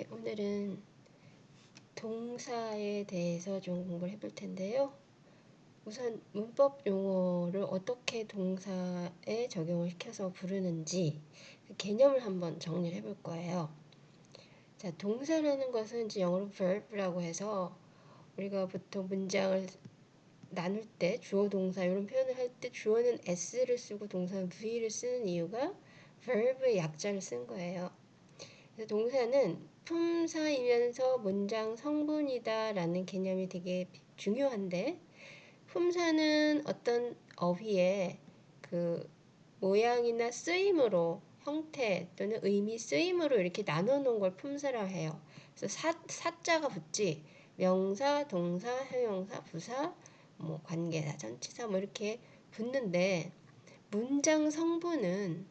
네, 오늘은 동사에 대해서 좀 공부를 해볼 텐데요. 우선 문법 용어를 어떻게 동사에 적용을 시켜서 부르는지 그 개념을 한번 정리를 해볼 거예요. 자, 동사라는 것은 이제 영어로 verb라고 해서 우리가 보통 문장을 나눌 때 주어 동사 이런 표현을 할 때 주어는 s를 쓰고 동사는 v를 쓰는 이유가 verb의 약자를 쓴 거예요. 동사는 품사이면서 문장 성분이다 라는 개념이 되게 중요한데 품사는 어떤 어휘의 그 모양이나 쓰임으로 형태 또는 의미 쓰임으로 이렇게 나눠 놓은 걸 품사라 해요. 그래서 사, 사자가 붙지 명사, 동사, 형용사, 부사, 뭐 관계사, 전치사 뭐 이렇게 붙는데 문장 성분은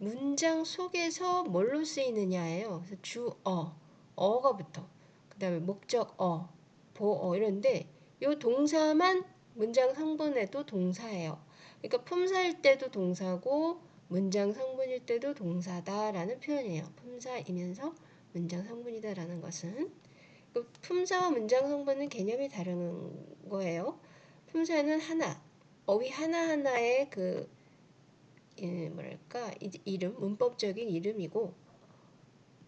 문장 속에서 뭘로 쓰이느냐예요. 그래서 주어, 어가 붙어. 그 다음에 목적어, 보어 이런데 이 동사만 문장 성분에도 동사예요. 그러니까 품사일 때도 동사고 문장 성분일 때도 동사다라는 표현이에요. 품사이면서 문장 성분이다라는 것은 그 품사와 문장 성분은 개념이 다른 거예요. 품사는 하나, 어휘 하나하나의 그 예, 뭐랄까 이름 문법적인 이름이고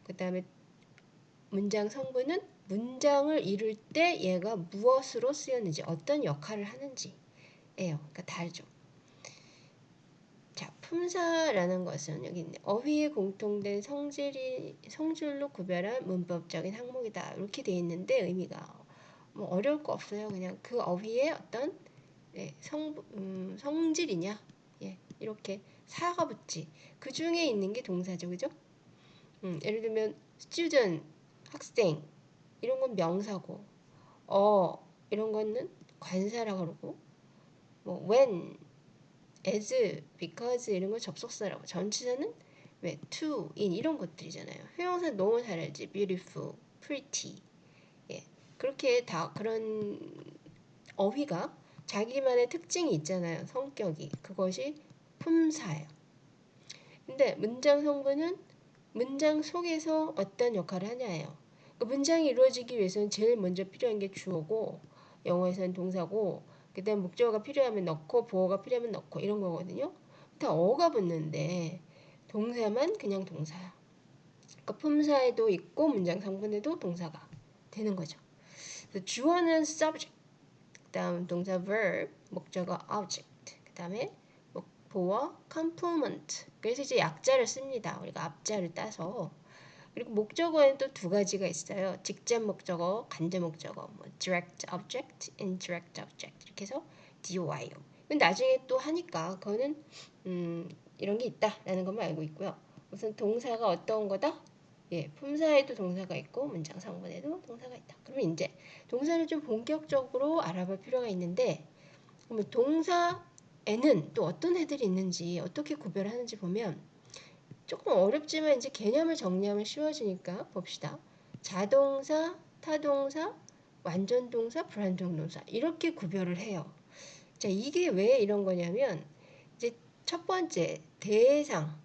그 다음에 문장 성분은 문장을 이룰 때 얘가 무엇으로 쓰였는지 어떤 역할을 하는지예요. 그러니까 다르죠. 자, 품사라는 것은 여기 있네. 어휘에 공통된 성질이 성질로 구별한 문법적인 항목이다. 이렇게 돼 있는데 의미가 뭐 어려울 거 없어요. 그냥 그 어휘의 어떤 네, 성 음, 성질이냐, 예, 이렇게 사가 붙지. 그 중에 있는 게 동사죠, 그죠? 음, 예를 들면 student 학생 이런 건 명사고, 어 이런 거는 관사라고 그러고, 뭐 when, as, because 이런 거 접속사라고. 전치사는 왜 to, in 이런 것들이잖아요. 형용사 너무 잘 알지. beautiful, pretty. 예, 그렇게 다 그런 어휘가 자기만의 특징이 있잖아요. 성격이. 그것이 품사예요. 근데 문장 성분은 문장 속에서 어떤 역할을 하냐예요. 그 문장이 이루어지기 위해서는 제일 먼저 필요한 게 주어고 영어에서는 동사고 그다음 목적어가 필요하면 넣고 보어가 필요하면 넣고 이런 거거든요. 다 어가 붙는데 동사만 그냥 동사야. 그러니까 품사에도 있고 문장 성분에도 동사가 되는 거죠. 주어는 subject, 그다음 동사 verb, 목적어 object, 그다음에 보어 complement. 그래서 이제 약자를 씁니다. 우리가 앞자를 따서. 그리고 목적어에는 또 두 가지가 있어요. 직접 목적어, 간접 목적어, 뭐 direct object, indirect object 이렇게 해서 DOI요. 근데 나중에 또 하니까 그거는 음, 이런 게 있다라는 것만 알고 있고요. 우선 동사가 어떤 거다? 예, 품사에도 동사가 있고 문장 상분에도 동사가 있다. 그러면 이제 동사를 좀 본격적으로 알아볼 필요가 있는데 그러면 동사 에는 또 어떤 애들이 있는지 어떻게 구별하는지 보면 조금 어렵지만 이제 개념을 정리하면 쉬워지니까 봅시다. 자동사, 타동사, 완전동사, 불완전동사 이렇게 구별을 해요. 자 이게 왜 이런 거냐면 이제 첫 번째 대상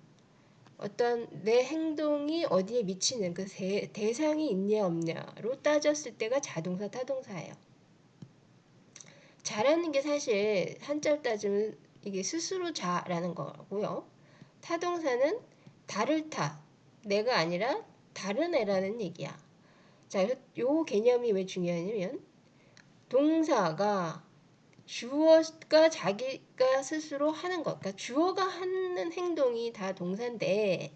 어떤 내 행동이 어디에 미치는 그 대, 대상이 있냐 없냐로 따졌을 때가 자동사, 타동사예요. 자라는 게 사실 한자로 따지면 이게 스스로 자라는 거고요. 타동사는 다를 타, 내가 아니라 다른 애라는 얘기야. 자, 요 개념이 왜 중요하냐면 동사가 주어가 자기가 스스로 하는 것, 그러니까 주어가 하는 행동이 다 동사인데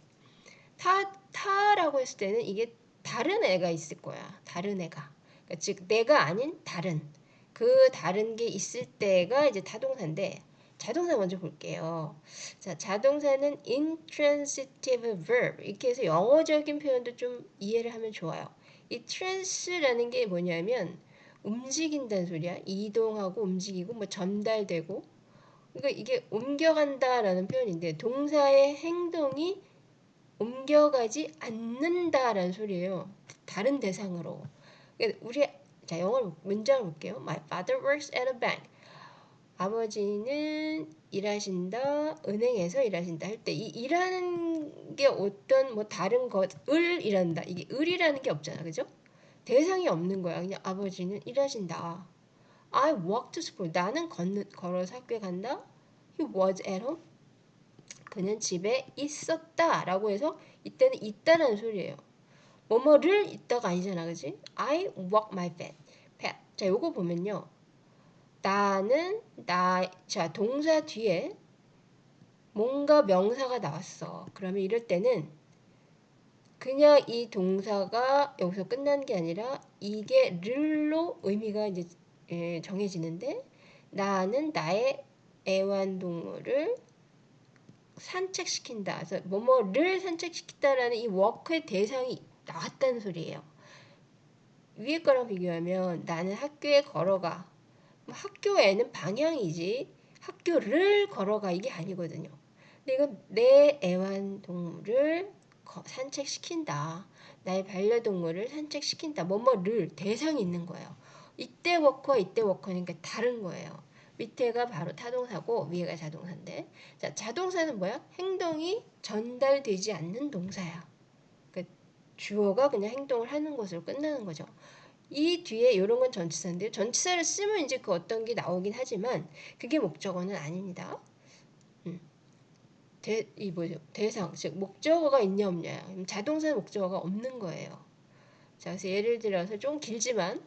타, 타라고 했을 때는 이게 다른 애가 있을 거야. 다른 애가. 그러니까 즉 내가 아닌 다른. 그 다른 게 있을 때가 이제 타동사인데 자동사 먼저 볼게요. 자, 자동사는 intransitive verb 이렇게 해서 영어적인 표현도 좀 이해를 하면 좋아요. 이 trans라는 게 뭐냐면 움직인다는 소리야. 이동하고 움직이고 뭐 전달되고 그러니까 이게 옮겨간다라는 표현인데 동사의 행동이 옮겨가지 않는다라는 소리예요. 다른 대상으로. 그러니까 우리 자, 영어로 문장을 볼게요. My father works at a bank. 아버지는 일하신다, 은행에서 일하신다 할 때 이 일하는 게 어떤 뭐 다른 것을 일한다. 이게 을이라는 게 없잖아. 그죠? 대상이 없는 거야. 그냥 아버지는 일하신다. I walk to school. 나는 걷는, 걸어서 학교에 간다. He was at home. 그는 집에 있었다. 라고 해서 이때는 있다라는 소리예요. 뭐뭐를 있다가 아니잖아. 그지? I walk my pet. 자, 요거 보면요. 나는 나, 자, 동사 뒤에 뭔가 명사가 나왔어. 그러면 이럴 때는 그냥 이 동사가 여기서 끝난 게 아니라 이게 를로 의미가 이제 예, 정해지는데 나는 나의 애완동물을 산책시킨다. 그래서 뭐뭐를 산책시킨다라는 이 워크의 대상이 나왔다는 소리예요. 위에 거랑 비교하면 나는 학교에 걸어가. 뭐 학교에는 방향이지 학교를 걸어가 이게 아니거든요. 근데 이건 내 애완동물을 산책시킨다. 나의 반려동물을 산책시킨다. 뭐뭐를 대상이 있는 거예요. 이때 워커 이때 워커니까 다른 거예요. 밑에가 바로 타동사고 위에가 자동사인데 자 자동사는 뭐야? 행동이 전달되지 않는 동사야. 그 주어가 그냥 행동을 하는 것으로 끝나는 거죠. 이 뒤에 이런 건 전치사인데요. 전치사를 쓰면 이제 그 어떤 게 나오긴 하지만 그게 목적어는 아닙니다. 음. 대, 이 뭐죠? 대상, 즉 목적어가 있냐 없냐. 자동사 목적어가 없는 거예요. 자, 그래서 예를 들어서 좀 길지만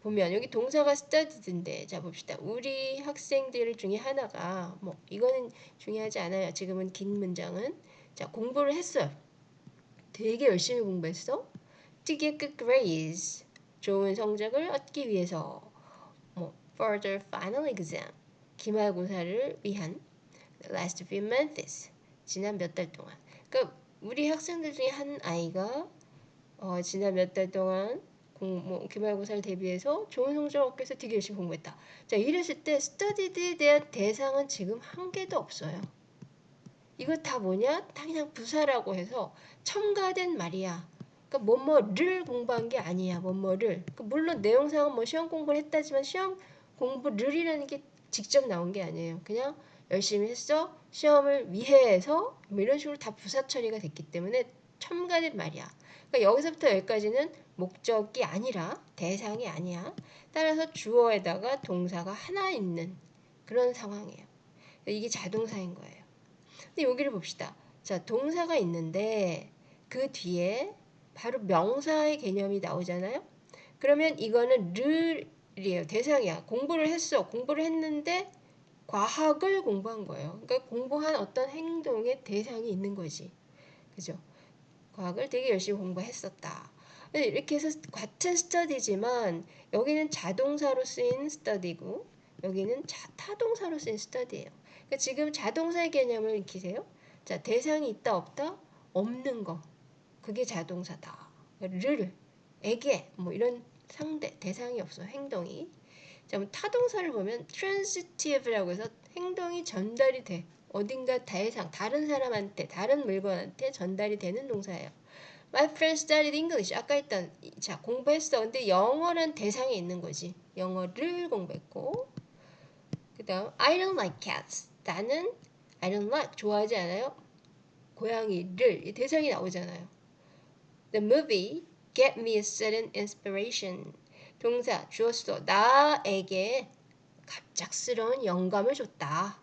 보면 여기 동사가 studied인데 자 봅시다. 우리 학생들 중에 하나가 뭐 이거는 중요하지 않아요. 지금은 긴 문장은 자 공부를 했어요. 되게 열심히 공부했어. To get good grades. 좋은 성적을 얻기 위해서 뭐 further final exam 기말고사를 위한 last few months 지난 몇 달 동안 그러니까 우리 학생들 중에 한 아이가 어, 지난 몇 달 동안 공, 뭐, 기말고사를 대비해서 좋은 성적을 얻기 위해서 되게 열심히 공부했다. 자, 이랬을 때 스터디드에 대한 대상은 지금 한 개도 없어요. 이거 다 뭐냐? 다 그냥 부사라고 해서 첨가된 말이야. 그러니까 뭐뭐를 공부한 게 아니야. 뭐뭐를. 그러니까 물론 내용상은 뭐 시험 공부를 했다지만 시험 공부를이라는 게 직접 나온 게 아니에요. 그냥 열심히 했어. 시험을 위해 해서 뭐 이런 식으로 다 부사 처리가 됐기 때문에 첨가된 말이야. 그러니까 여기서부터 여기까지는 목적이 아니라 대상이 아니야. 따라서 주어에다가 동사가 하나 있는 그런 상황이에요. 이게 자동사인 거예요. 근데 여기를 봅시다. 자, 동사가 있는데 그 뒤에 바로 명사의 개념이 나오잖아요. 그러면 이거는 르이에요. 대상이야. 공부를 했어. 공부를 했는데 과학을 공부한 거예요. 그러니까 공부한 어떤 행동의 대상이 있는 거지. 그죠? 과학을 되게 열심히 공부했었다. 이렇게 해서 같은 스터디지만 여기는 자동사로 쓰인 스터디고 여기는 자, 타동사로 쓰인 스터디예요. 그러니까 지금 자동사의 개념을 익히세요. 자, 대상이 있다 없다? 없는 거. 그게 자동사다. 를, 에게 뭐 이런 상대 대상이 없어 행동이. 자, 타동사를 보면 transitive라고 해서 행동이 전달이 돼. 어딘가 대상, 다른 사람한테, 다른 물건한테 전달이 되는 동사예요. My friend studied English. 아까 했던 자 공부했어. 근데 영어는 대상이 있는 거지. 영어를 공부했고. 그다음 I don't like cats. 나는 I don't like 좋아하지 않아요. 고양이를 대상이 나오잖아요. The movie get me a sudden inspiration. 동사 주었어. 나에게 갑작스러운 영감을 줬다.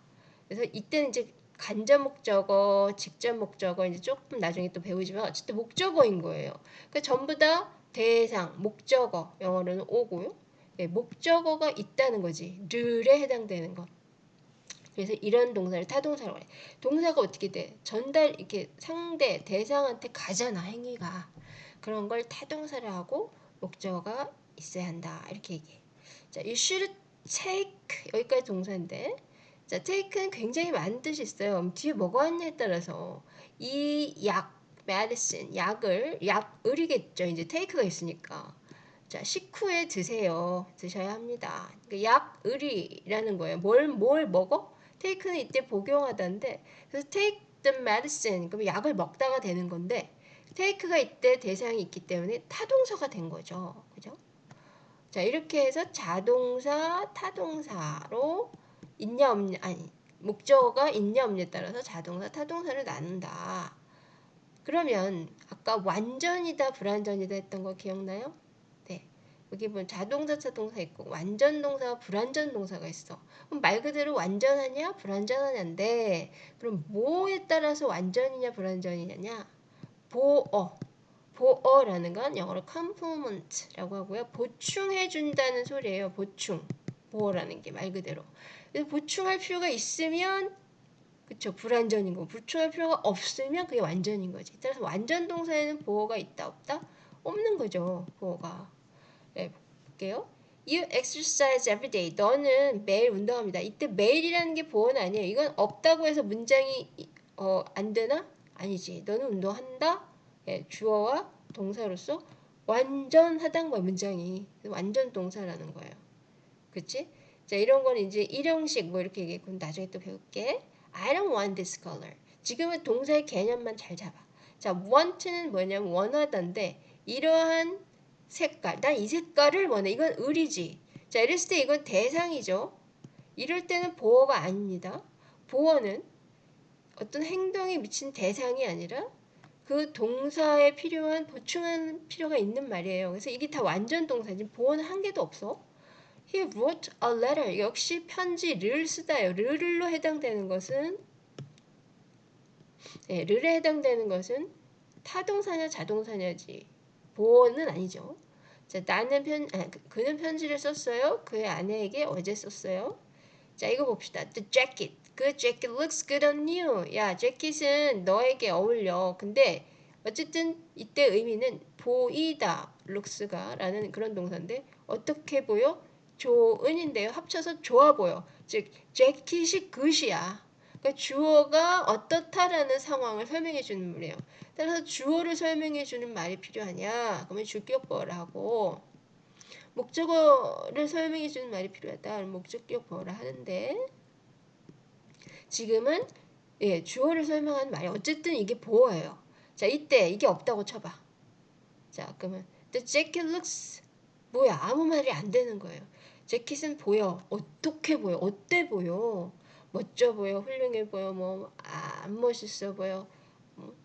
그래서 이때는 이제 간접 목적어, 직접 목적어 이제 조금 나중에 또 배우지만 어쨌든 목적어인 거예요. 그러니까 전부 다 대상, 목적어, 영어로는 오고요. 네, 목적어가 있다는 거지. 르에 해당되는 것. 그래서 이런 동사를 타동사라고 해. 동사가 어떻게 돼? 전달 이렇게 상대 대상한테 가잖아 행위가. 그런 걸 타동사를 하고 목적어가 있어야 한다. 이렇게 얘기해. 자, you should take 여기까지 동사인데 자, take는 굉장히 많은 뜻이 있어요. 뒤에 뭐가 왔냐에 따라서 이 약, medicine, 약을 약을이겠죠. 이제 take가 있으니까. 자, 식후에 드세요. 드셔야 합니다. 그러니까 약을이라는 거예요. 뭘, 뭘 먹어? Take는 이때 복용하다인데, 그래서 take the medicine, 그럼 약을 먹다가 되는 건데, take가 이때 대상이 있기 때문에 타동사가 된 거죠. 그죠? 자, 이렇게 해서 자동사, 타동사로 있냐 없냐 아니 목적어가 있냐 없냐에 따라서 자동사 타동사를 나눈다. 그러면 아까 완전이다 불완전이다 했던 거 기억나요? 네. 여기 보면 자동사 타동사 있고 완전 동사와 불완전 동사가 있어. 그럼 말 그대로 완전하냐 불완전하냐인데 그럼 뭐에 따라서 완전이냐 불완전이냐냐? 보어. 보어라는 건 영어로 complement라고 하고요. 보충해 준다는 소리예요. 보충. 보어라는 게 말 그대로. 보충할 필요가 있으면 그쵸 불완전인 거 보충할 필요가 없으면 그게 완전인 거지 따라서 완전 동사에는 보어가 있다 없다 없는 거죠 보어가 네, 볼게요 You exercise every day. 너는 매일 운동합니다. 이때 매일이라는 게 보어는 아니에요. 이건 없다고 해서 문장이 어, 안 되나? 아니지. 너는 운동한다. 예, 주어와 동사로서 완전 하단 거야 문장이. 완전 동사라는 거예요. 그치? 자, 이런 건 이제 일형식 뭐 이렇게. 그럼 나중에 또 배울게. I don't want this color. 지금은 동사의 개념만 잘 잡아. 자, want는 뭐냐면 원하던데 이러한 색깔. 난 이 색깔을 원해. 이건 을이지. 자, 이랬을 때 이건 대상이죠. 이럴 때는 보어가 아닙니다. 보어는 어떤 행동에 미친 대상이 아니라 그 동사에 필요한 보충한 필요가 있는 말이에요. 그래서 이게 다 완전 동사지 보어는 한 개도 없어. He wrote a letter. 역시 편지를 쓰다요. 르를로 해당되는 것은 네, 르에 해당되는 것은 타동사냐 자동사냐지 보어는 아니죠. 자, 나는 편, 아, 그, 는 편지를 썼어요. 그의 아내에게 어제 썼어요. 자, 이거 봅시다. The jacket. 그 jacket looks good on you. 야, 재킷은 너에게 어울려. 근데 어쨌든 이때 의미는 보이다, looks가 라는 그런 동사인데 어떻게 보여? 좋은인데요. 합쳐서 좋아 보여. 즉 재킷이 굿이야. 그러니까 주어가 어떻다라는 상황을 설명해 주는 말이에요. 따라서 주어를 설명해 주는 말이 필요하냐? 그러면 주격보어를 하고 목적어를 설명해 주는 말이 필요하다. 목적격보어를 하는데 지금은 예, 주어를 설명하는 말이 어쨌든 이게 보어예요. 자, 이때 이게 없다고 쳐봐. 자, 그러면 the jacket looks 뭐야? 아무 말이 안 되는 거예요. 재킷은 보여. 어떻게 보여? 어때 보여? 멋져 보여, 훌륭해 보여, 뭐, 아, 안 멋있어 보여. 뭐,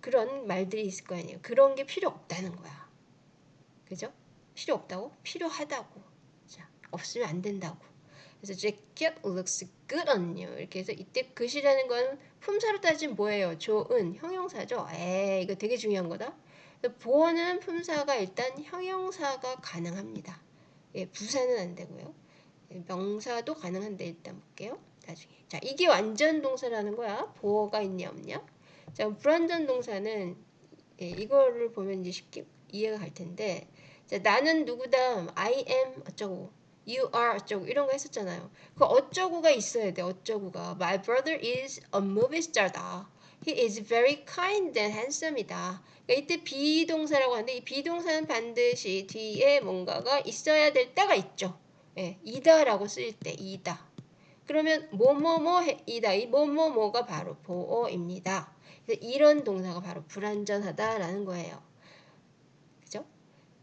그런 말들이 있을 거 아니에요. 그런 게 필요 없다는 거야. 그죠? 필요 없다고? 필요하다고. 자, 없으면 안 된다고. 그래서 jacket looks good on you. 이렇게 해서 이때 그이라는 건 품사로 따지면 뭐예요? 좋은 형용사죠. 에 이거 되게 중요한 거다. 보어는 품사가 일단 형용사가 가능합니다. 예, 부사는 안 되고요. 예, 명사도 가능한데 일단 볼게요. 나중에. 자, 이게 완전 동사라는 거야. 보어가 있냐 없냐. 자, 불완전 동사는 예, 이거를 보면 이제 쉽게 이해가 갈 텐데 자, 나는 누구다. I am 어쩌고. You are 어쩌고 이런 거 했었잖아요. 그 어쩌고가 있어야 돼. 어쩌고가. My brother is a movie star다. He is very kind and handsome이다. 그러니까 이때 비동사라고 하는데 이 비동사는 반드시 뒤에 뭔가가 있어야 될 때가 있죠. 예, 이다라고 쓸때 이다. 그러면 뭐뭐뭐이다. 이 뭐뭐뭐가 바로 보어입니다. 이런 동사가 바로 불완전하다라는 거예요. 그죠?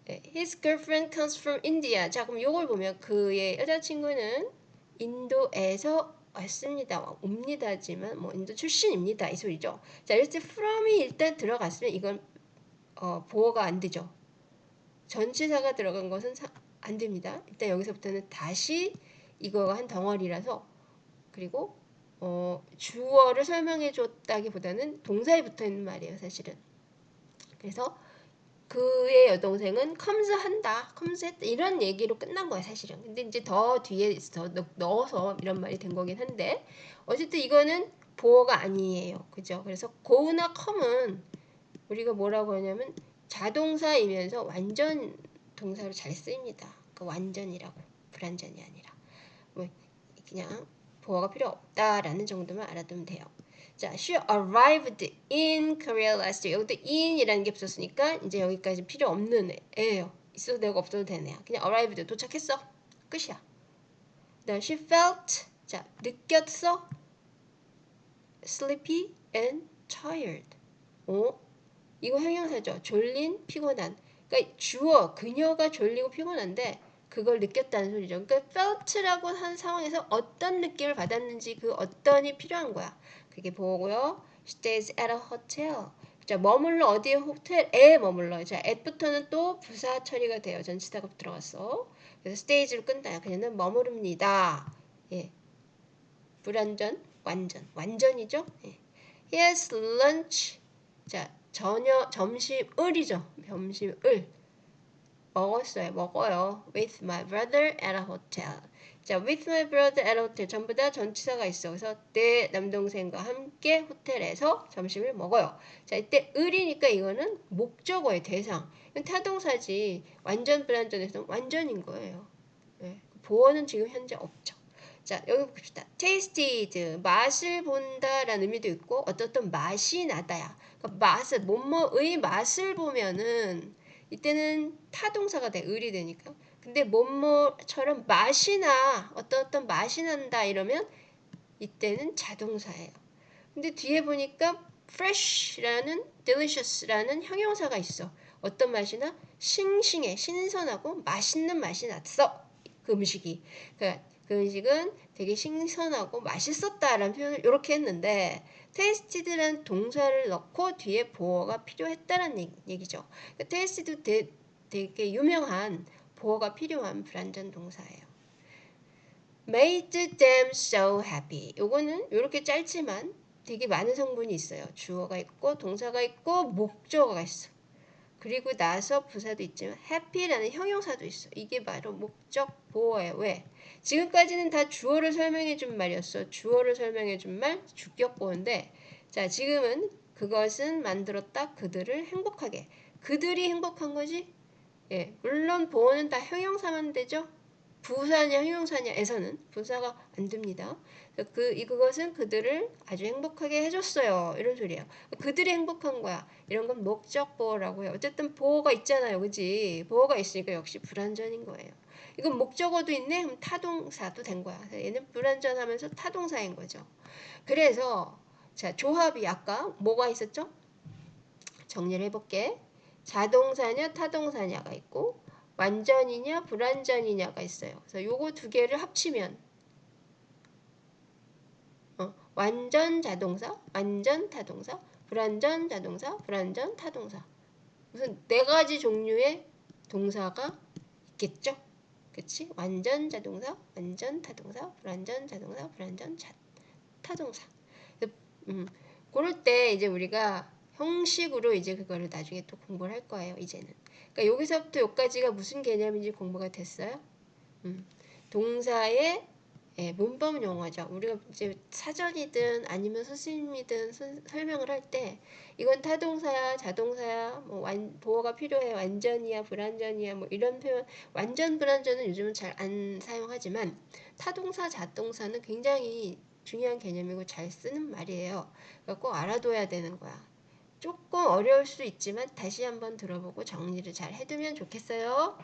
예, His girlfriend comes from India. 자, 그럼 이걸 보면 그의 여자친구는 인도에서 왔습니다. 옵니다지만 뭐 인도 출신입니다. 이 소리죠. 자, 이럴 때 from이 일단 들어갔으면 이건 어, 보어가 안 되죠. 전치사가 들어간 것은 사, 안 됩니다. 일단 여기서부터는 다시 이거가 한 덩어리라서 그리고 어, 주어를 설명해 줬다기보다는 동사에 붙어 있는 말이에요, 사실은. 그래서 그의 여동생은 comes 한다, comes 했다 이런 얘기로 끝난 거야 사실은. 근데 이제 더 뒤에 더 넣어서 이런 말이 된 거긴 한데 어쨌든 이거는 보어가 아니에요, 그죠? 그래서 go나 come은 우리가 뭐라고 하냐면 자동사이면서 완전 동사로 잘 쓰입니다. 그 완전이라고 불완전이 아니라 뭐 그냥 보어가 필요 없다라는 정도만 알아두면 돼요. 자, she arrived in Korea last year. 여기도 in이라는 게 붙었으니까 이제 여기까지 필요 없는 애예요. 있어도 되고 없어도 되네요. 그냥 arrived 도착했어. 끝이야. 그 she felt 자 느꼈어 sleepy and tired. 어? 이거 형용사죠. 졸린, 피곤한. 그러니까 주어 그녀가 졸리고 피곤한데 그걸 느꼈다는 소리죠. 그러니까 felt라고 한 상황에서 어떤 느낌을 받았는지 그 어떤이 필요한 거야. 그게 보고요. stays at a hotel. 자, 머물러 어디에 호텔에 머물러. 자, at부터는 또 부사 처리가 돼요. 전치사가 들어갔어. 그래서 stays를 끈다. 그녀는 머무릅니다. 예. 불완전, 완전, 완전이죠. 예. Has lunch. 자, 저녁, 점심을이죠. 점심을. 먹었어요. 먹어요. With my brother at a hotel. 자, with my brother at a hotel. 전부 다 전치사가 있어. 그래서 내 남동생과 함께 호텔에서 점심을 먹어요. 자, 이때 을이니까 이거는 목적어의 대상. 이건 타동사지. 완전 불완전에서 완전인 거예요. 네. 보어는 지금 현재 없죠. 자, 여기 봅시다. tasted, 맛을 본다라는 의미도 있고, 어떤 맛이 나다야. 그러니까 맛을, 뭐뭐의 맛을 보면은, 이때는 타동사가 돼, 을이 되니까. 근데 뭐뭐처럼 맛이 나, 어떤 어떤 맛이 난다 이러면, 이때는 자동사예요. 근데 뒤에 보니까 fresh라는, delicious라는 형용사가 있어. 어떤 맛이나? 싱싱해, 신선하고 맛있는 맛이 났어. 그 음식이. 그러니까 그 음식은 되게 신선하고 맛있었다라는 표현을 이렇게 했는데 tasted라는 동사를 넣고 뒤에 보어가 필요했다는 얘기죠. 그러니까 tasted 되게 유명한 보어가 필요한 불완전 동사예요. made them so happy. 요거는 이렇게 짧지만 되게 많은 성분이 있어요. 주어가 있고 동사가 있고 목적어가 있어. 그리고 나서 부사도 있지만 happy라는 형용사도 있어. 이게 바로 목적 보어예요. 왜? 지금까지는 다 주어를 설명해 준 말이었어. 주어를 설명해 준 말, 주격 보어인데 자, 지금은 그것은 만들었다 그들을 행복하게. 그들이 행복한 거지? 예, 물론 보어는 다 형용사만 되죠. 부사냐 형용사냐에서는 부사가 안 됩니다. 그, 이 그것은 그들을 아주 행복하게 해줬어요. 이런 소리예요. 그들이 행복한 거야. 이런 건 목적 보호라고 해요. 어쨌든 보호가 있잖아요. 그지? 보호가 있으니까 역시 불완전인 거예요. 이건 목적어도 있네? 그럼 타동사도 된 거야. 얘는 불완전하면서 타동사인 거죠. 그래서 자 조합이 아까 뭐가 있었죠? 정리를 해볼게. 자동사냐 타동사냐가 있고 완전이냐 불완전이냐가 있어요. 그래서 요거 두 개를 합치면 어, 완전 자동사, 완전 타동사, 불완전 자동사, 불완전 타동사. 무슨 네 가지 종류의 동사가 있겠죠? 그치? 완전 자동사, 완전 타동사, 불완전 자동사, 불완전 자, 타동사. 음, 그럴 때 이제 우리가 형식으로 이제 그거를 나중에 또 공부를 할 거예요. 이제는. 그러니까 여기서부터 여기까지가 무슨 개념인지 공부가 됐어요. 음, 동사의 예, 문법 용어죠. 우리가 이제 사전이든 아니면 선생님이든 선, 설명을 할 때 이건 타동사야, 자동사야, 뭐 완, 보호가 필요해, 완전이야, 불완전이야, 뭐 이런 표현, 완전 불완전은 요즘은 잘 안 사용하지만 타동사, 자동사는 굉장히 중요한 개념이고 잘 쓰는 말이에요. 그러니까 꼭 알아둬야 되는 거야. 조금 어려울 수 있지만 다시 한번 들어보고 정리를 잘 해두면 좋겠어요.